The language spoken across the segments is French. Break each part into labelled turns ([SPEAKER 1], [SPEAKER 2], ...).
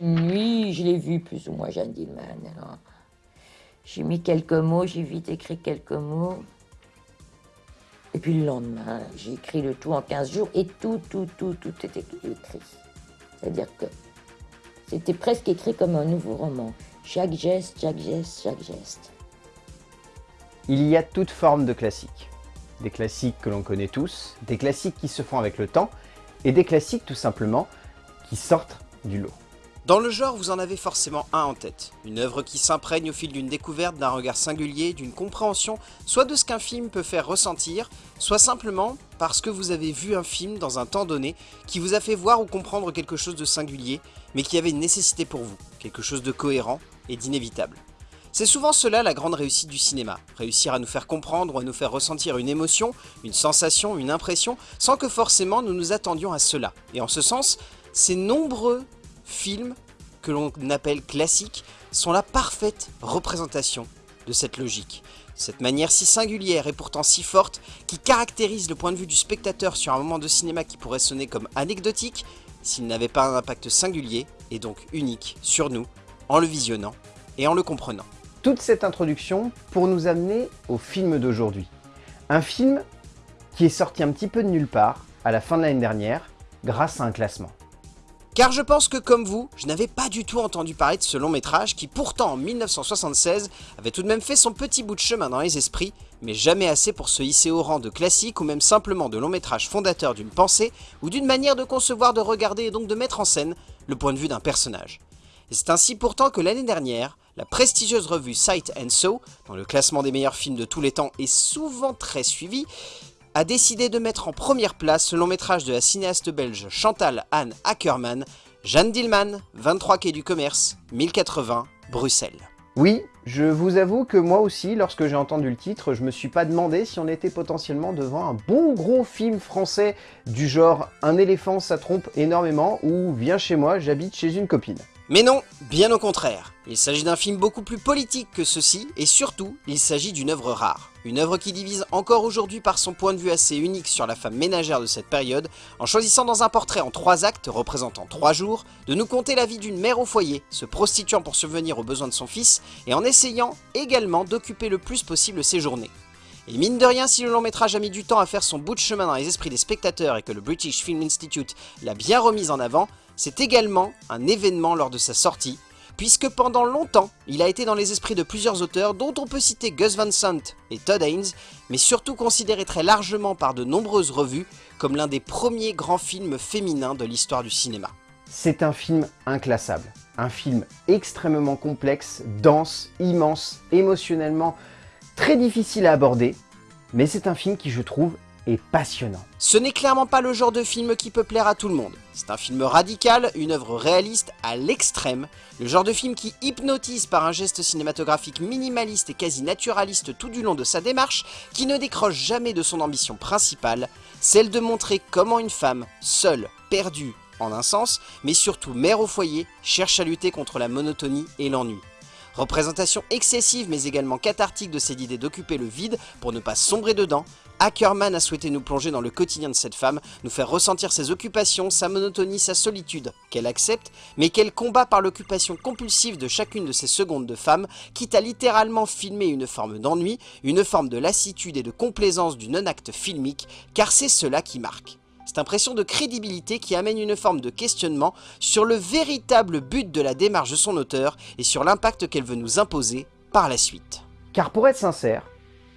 [SPEAKER 1] Oui, je l'ai vu plus ou moins, Jeanne Dillman. J'ai mis quelques mots, j'ai vite écrit quelques mots. Et puis le lendemain, j'ai écrit le tout en 15 jours et tout, tout, tout, tout était écrit. C'est-à-dire que c'était presque écrit comme un nouveau roman. Chaque geste, chaque geste, chaque geste.
[SPEAKER 2] Il y a toute forme de classiques. Des classiques que l'on connaît tous, des classiques qui se font avec le temps, et des classiques tout simplement qui sortent du lot.
[SPEAKER 3] Dans le genre, vous en avez forcément un en tête. Une œuvre qui s'imprègne au fil d'une découverte, d'un regard singulier, d'une compréhension, soit de ce qu'un film peut faire ressentir, soit simplement parce que vous avez vu un film dans un temps donné qui vous a fait voir ou comprendre quelque chose de singulier, mais qui avait une nécessité pour vous, quelque chose de cohérent et d'inévitable. C'est souvent cela la grande réussite du cinéma, réussir à nous faire comprendre ou à nous faire ressentir une émotion, une sensation, une impression, sans que forcément nous nous attendions à cela. Et en ce sens, ces nombreux films que l'on appelle classiques sont la parfaite représentation de cette logique. Cette manière si singulière et pourtant si forte qui caractérise le point de vue du spectateur sur un moment de cinéma qui pourrait sonner comme anecdotique s'il n'avait pas un impact singulier et donc unique sur nous en le visionnant et en le comprenant.
[SPEAKER 2] Toute cette introduction pour nous amener au film d'aujourd'hui. Un film qui est sorti un petit peu de nulle part à la fin de l'année dernière grâce à un classement.
[SPEAKER 3] Car je pense que comme vous, je n'avais pas du tout entendu parler de ce long métrage qui pourtant en 1976 avait tout de même fait son petit bout de chemin dans les esprits, mais jamais assez pour se hisser au rang de classique ou même simplement de long métrage fondateur d'une pensée ou d'une manière de concevoir, de regarder et donc de mettre en scène le point de vue d'un personnage. C'est ainsi pourtant que l'année dernière, la prestigieuse revue Sight and So, dans le classement des meilleurs films de tous les temps et souvent très suivi, a décidé de mettre en première place le long métrage de la cinéaste belge Chantal Anne Ackermann, Jeanne Dillman, 23 quai du commerce, 1080, Bruxelles.
[SPEAKER 2] Oui, je vous avoue que moi aussi, lorsque j'ai entendu le titre, je me suis pas demandé si on était potentiellement devant un bon gros film français du genre « Un éléphant ça trompe énormément » ou « Viens chez moi, j'habite chez une copine ».
[SPEAKER 3] Mais non, bien au contraire. Il s'agit d'un film beaucoup plus politique que ceci, et surtout, il s'agit d'une œuvre rare. Une œuvre qui divise encore aujourd'hui par son point de vue assez unique sur la femme ménagère de cette période, en choisissant dans un portrait en trois actes représentant trois jours, de nous conter la vie d'une mère au foyer, se prostituant pour subvenir aux besoins de son fils, et en essayant également d'occuper le plus possible ses journées. Et mine de rien, si le long métrage a mis du temps à faire son bout de chemin dans les esprits des spectateurs et que le British Film Institute l'a bien remise en avant, c'est également un événement lors de sa sortie, puisque pendant longtemps, il a été dans les esprits de plusieurs auteurs, dont on peut citer Gus Van Sant et Todd Haynes, mais surtout considéré très largement par de nombreuses revues comme l'un des premiers grands films féminins de l'histoire du cinéma.
[SPEAKER 2] C'est un film inclassable, un film extrêmement complexe, dense, immense, émotionnellement très difficile à aborder, mais c'est un film qui je trouve passionnant.
[SPEAKER 3] Ce n'est clairement pas le genre de film qui peut plaire à tout le monde. C'est un film radical, une œuvre réaliste à l'extrême, le genre de film qui hypnotise par un geste cinématographique minimaliste et quasi naturaliste tout du long de sa démarche, qui ne décroche jamais de son ambition principale, celle de montrer comment une femme, seule, perdue, en un sens, mais surtout mère au foyer, cherche à lutter contre la monotonie et l'ennui. Représentation excessive mais également cathartique de cette idée d'occuper le vide pour ne pas sombrer dedans, Ackerman a souhaité nous plonger dans le quotidien de cette femme, nous faire ressentir ses occupations, sa monotonie, sa solitude, qu'elle accepte, mais qu'elle combat par l'occupation compulsive de chacune de ces secondes de femme, quitte à littéralement filmer une forme d'ennui, une forme de lassitude et de complaisance du non-acte filmique, car c'est cela qui marque cette impression de crédibilité qui amène une forme de questionnement sur le véritable but de la démarche de son auteur et sur l'impact qu'elle veut nous imposer par la suite.
[SPEAKER 2] Car pour être sincère,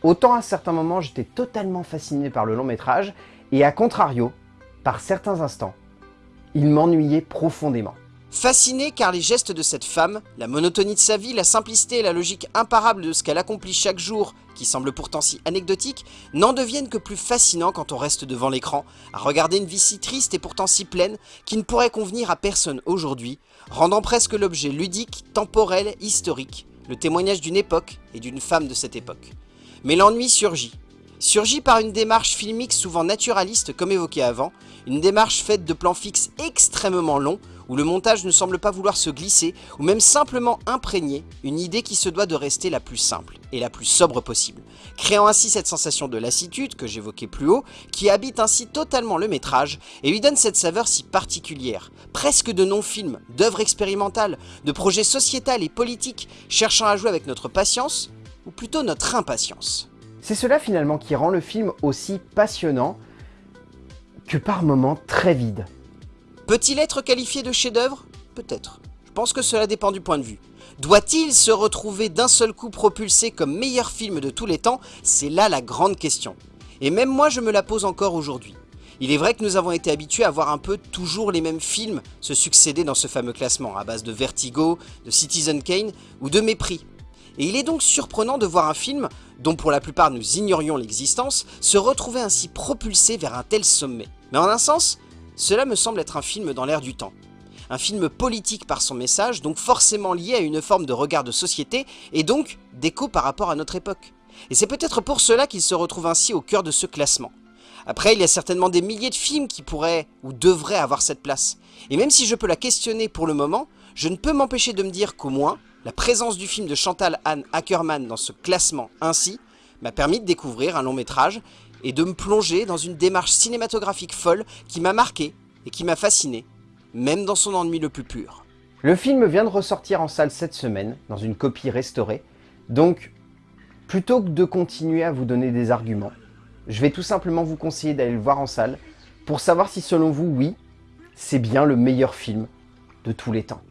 [SPEAKER 2] autant à certains moments j'étais totalement fasciné par le long métrage, et à contrario, par certains instants, il m'ennuyait profondément.
[SPEAKER 3] Fasciné car les gestes de cette femme, la monotonie de sa vie, la simplicité et la logique imparable de ce qu'elle accomplit chaque jour, qui semble pourtant si anecdotique, n'en deviennent que plus fascinants quand on reste devant l'écran, à regarder une vie si triste et pourtant si pleine, qui ne pourrait convenir à personne aujourd'hui, rendant presque l'objet ludique, temporel, historique, le témoignage d'une époque et d'une femme de cette époque. Mais l'ennui surgit, surgit par une démarche filmique souvent naturaliste comme évoqué avant, une démarche faite de plans fixes extrêmement longs où le montage ne semble pas vouloir se glisser, ou même simplement imprégner une idée qui se doit de rester la plus simple et la plus sobre possible, créant ainsi cette sensation de lassitude que j'évoquais plus haut, qui habite ainsi totalement le métrage et lui donne cette saveur si particulière, presque de non-film, d'œuvre expérimentale, de projet sociétal et politique, cherchant à jouer avec notre patience, ou plutôt notre impatience.
[SPEAKER 2] C'est cela finalement qui rend le film aussi passionnant, que par moments très vide.
[SPEAKER 3] Peut-il être qualifié de chef-d'œuvre? Peut-être. Je pense que cela dépend du point de vue. Doit-il se retrouver d'un seul coup propulsé comme meilleur film de tous les temps? C'est là la grande question. Et même moi je me la pose encore aujourd'hui. Il est vrai que nous avons été habitués à voir un peu toujours les mêmes films se succéder dans ce fameux classement, à base de Vertigo, de Citizen Kane ou de Mépris. Et il est donc surprenant de voir un film, dont pour la plupart nous ignorions l'existence, se retrouver ainsi propulsé vers un tel sommet. Mais en un sens, cela me semble être un film dans l'air du temps. Un film politique par son message, donc forcément lié à une forme de regard de société, et donc d'écho par rapport à notre époque. Et c'est peut-être pour cela qu'il se retrouve ainsi au cœur de ce classement. Après, il y a certainement des milliers de films qui pourraient ou devraient avoir cette place. Et même si je peux la questionner pour le moment, je ne peux m'empêcher de me dire qu'au moins, la présence du film de Chantal Anne Ackerman dans ce classement ainsi m'a permis de découvrir un long métrage et de me plonger dans une démarche cinématographique folle qui m'a marqué et qui m'a fasciné, même dans son ennui le plus pur.
[SPEAKER 2] Le film vient de ressortir en salle cette semaine, dans une copie restaurée, donc plutôt que de continuer à vous donner des arguments, je vais tout simplement vous conseiller d'aller le voir en salle pour savoir si selon vous, oui, c'est bien le meilleur film de tous les temps.